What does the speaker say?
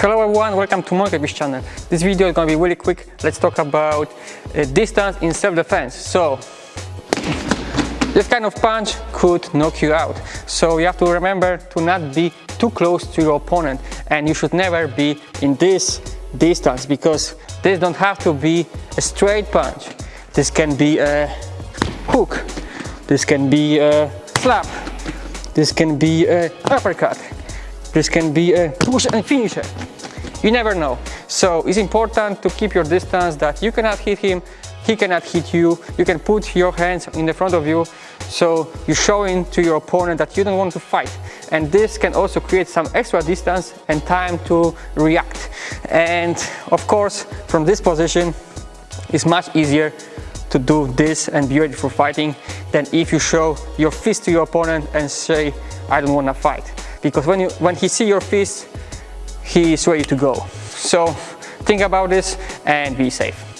Hello everyone, welcome to Monkeyfish channel. This video is gonna be really quick. Let's talk about uh, distance in self-defense. So, this kind of punch could knock you out. So you have to remember to not be too close to your opponent and you should never be in this distance because this don't have to be a straight punch. This can be a hook, this can be a slap, this can be a uppercut, this can be a push and finisher. You never know. So it's important to keep your distance that you cannot hit him, he cannot hit you. You can put your hands in the front of you so you're showing to your opponent that you don't want to fight. And this can also create some extra distance and time to react. And of course, from this position, it's much easier to do this and be ready for fighting than if you show your fist to your opponent and say, I don't want to fight. Because when, you, when he see your fist, he is ready to go. So think about this and be safe.